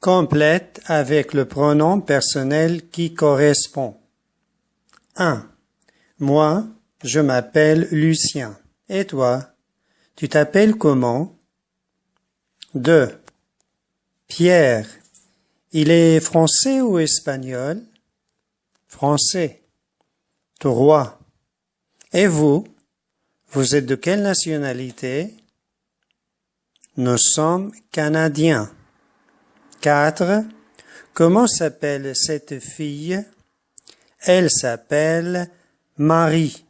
Complète avec le pronom personnel qui correspond. 1. Moi, je m'appelle Lucien. Et toi, tu t'appelles comment? 2. Pierre, il est français ou espagnol? Français. 3. Et vous? Vous êtes de quelle nationalité? Nous sommes canadiens. 4. Comment s'appelle cette fille? Elle s'appelle Marie.